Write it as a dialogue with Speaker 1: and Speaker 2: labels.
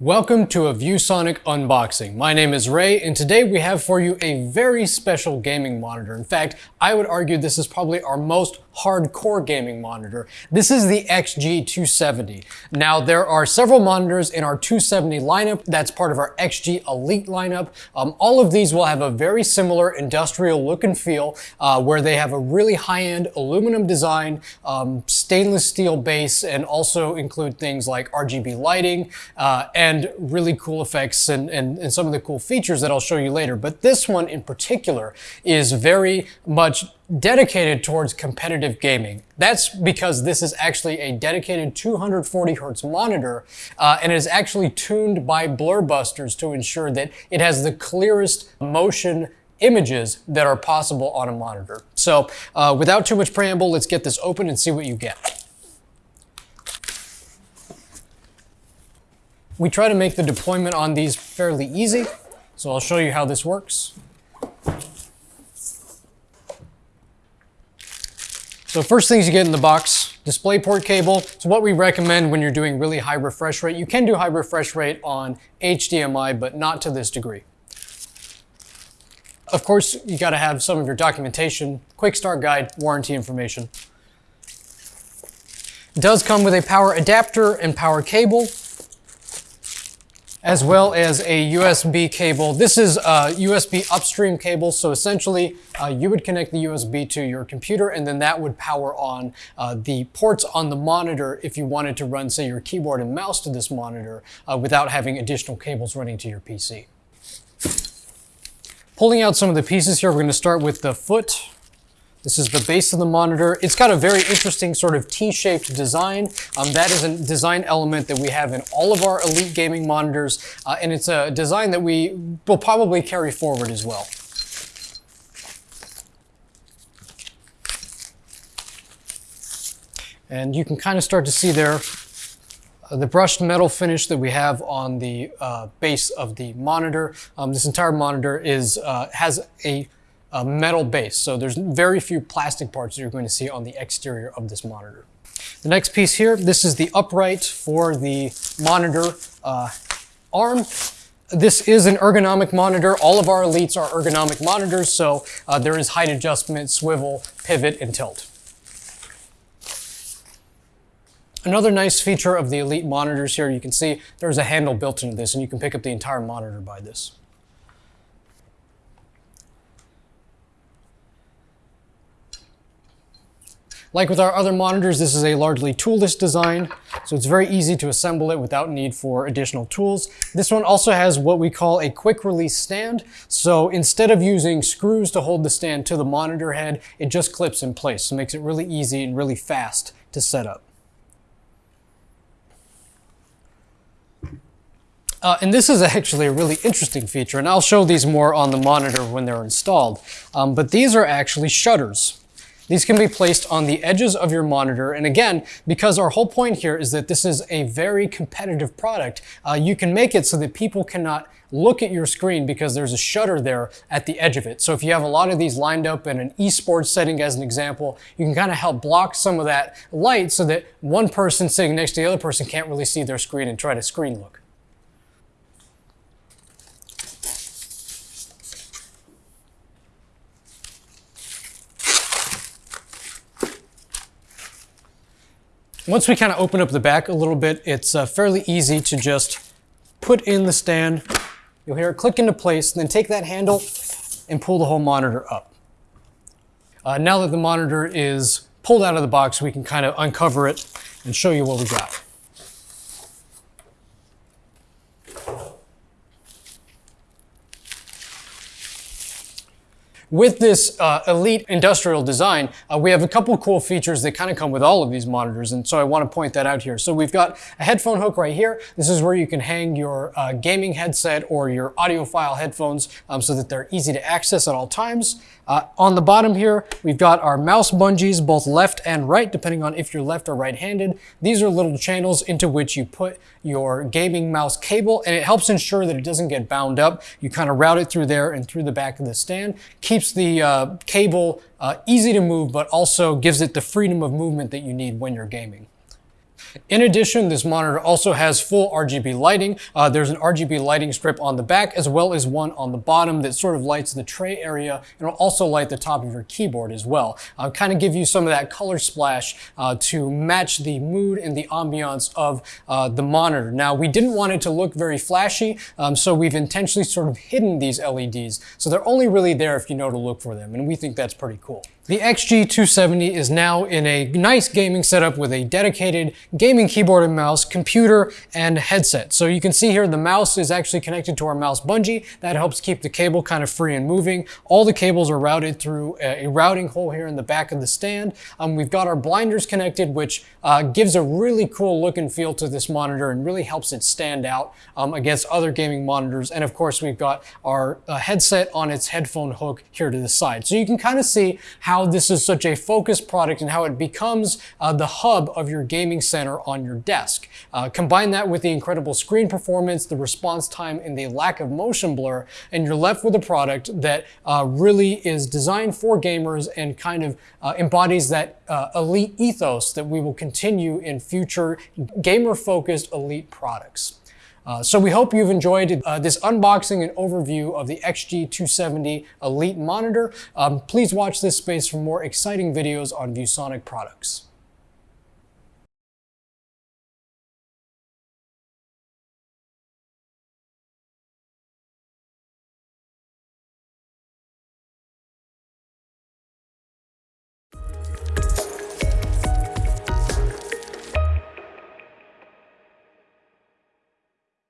Speaker 1: Welcome to a ViewSonic unboxing. My name is Ray and today we have for you a very special gaming monitor. In fact, I would argue this is probably our most hardcore gaming monitor. This is the XG270. Now there are several monitors in our 270 lineup that's part of our XG Elite lineup. Um, all of these will have a very similar industrial look and feel uh, where they have a really high-end aluminum design, um, stainless steel base, and also include things like RGB lighting uh, and and really cool effects and, and, and some of the cool features that I'll show you later. But this one in particular is very much dedicated towards competitive gaming. That's because this is actually a dedicated 240 hertz monitor uh, and it is actually tuned by Blur Busters to ensure that it has the clearest motion images that are possible on a monitor. So uh, without too much preamble, let's get this open and see what you get. We try to make the deployment on these fairly easy, so I'll show you how this works. So first things you get in the box, DisplayPort cable. So what we recommend when you're doing really high refresh rate, you can do high refresh rate on HDMI, but not to this degree. Of course, you gotta have some of your documentation, quick start guide, warranty information. It does come with a power adapter and power cable as well as a USB cable. This is a USB upstream cable, so essentially uh, you would connect the USB to your computer and then that would power on uh, the ports on the monitor if you wanted to run, say, your keyboard and mouse to this monitor uh, without having additional cables running to your PC. Pulling out some of the pieces here, we're going to start with the foot this is the base of the monitor. It's got a very interesting sort of T-shaped design. Um, that is a design element that we have in all of our Elite gaming monitors, uh, and it's a design that we will probably carry forward as well. And you can kind of start to see there uh, the brushed metal finish that we have on the uh, base of the monitor. Um, this entire monitor is uh, has a a metal base. So there's very few plastic parts that you're going to see on the exterior of this monitor. The next piece here, this is the upright for the monitor uh, arm. This is an ergonomic monitor. All of our elites are ergonomic monitors, so uh, there is height adjustment, swivel, pivot, and tilt. Another nice feature of the Elite monitors here, you can see there's a handle built into this, and you can pick up the entire monitor by this. Like with our other monitors, this is a largely toolless design, so it's very easy to assemble it without need for additional tools. This one also has what we call a quick release stand. So instead of using screws to hold the stand to the monitor head, it just clips in place. So it makes it really easy and really fast to set up. Uh, and this is actually a really interesting feature, and I'll show these more on the monitor when they're installed. Um, but these are actually shutters. These can be placed on the edges of your monitor. And again, because our whole point here is that this is a very competitive product, uh, you can make it so that people cannot look at your screen because there's a shutter there at the edge of it. So if you have a lot of these lined up in an esports setting as an example, you can kind of help block some of that light so that one person sitting next to the other person can't really see their screen and try to screen look. Once we kind of open up the back a little bit, it's uh, fairly easy to just put in the stand. You'll hear it click into place, then take that handle and pull the whole monitor up. Uh, now that the monitor is pulled out of the box, we can kind of uncover it and show you what we got. With this uh, elite industrial design, uh, we have a couple cool features that kind of come with all of these monitors, and so I want to point that out here. So we've got a headphone hook right here. This is where you can hang your uh, gaming headset or your audiophile headphones um, so that they're easy to access at all times. Uh, on the bottom here, we've got our mouse bungees, both left and right, depending on if you're left or right-handed. These are little channels into which you put your gaming mouse cable, and it helps ensure that it doesn't get bound up. You kind of route it through there and through the back of the stand. Keeps the uh, cable uh, easy to move, but also gives it the freedom of movement that you need when you're gaming. In addition, this monitor also has full RGB lighting. Uh, there's an RGB lighting strip on the back as well as one on the bottom that sort of lights the tray area and will also light the top of your keyboard as well. Uh, kind of give you some of that color splash uh, to match the mood and the ambiance of uh, the monitor. Now, we didn't want it to look very flashy, um, so we've intentionally sort of hidden these LEDs. So they're only really there if you know to look for them, and we think that's pretty cool. The XG270 is now in a nice gaming setup with a dedicated gaming keyboard and mouse, computer, and headset. So you can see here the mouse is actually connected to our mouse bungee. That helps keep the cable kind of free and moving. All the cables are routed through a, routing hole here in the back of the stand. Um, we've got our blinders connected, which uh, gives a really cool look and feel to this monitor and really helps it stand out um, against other gaming monitors. And of course, we've got our uh, headset on its headphone hook here to the side. So you can kind of see how how this is such a focused product and how it becomes uh, the hub of your gaming center on your desk. Uh, combine that with the incredible screen performance, the response time, and the lack of motion blur, and you're left with a product that uh, really is designed for gamers and kind of uh, embodies that uh, elite ethos that we will continue in future gamer-focused elite products. Uh, so we hope you've enjoyed uh, this unboxing and overview of the XG270 Elite monitor. Um, please watch this space for more exciting videos on ViewSonic products.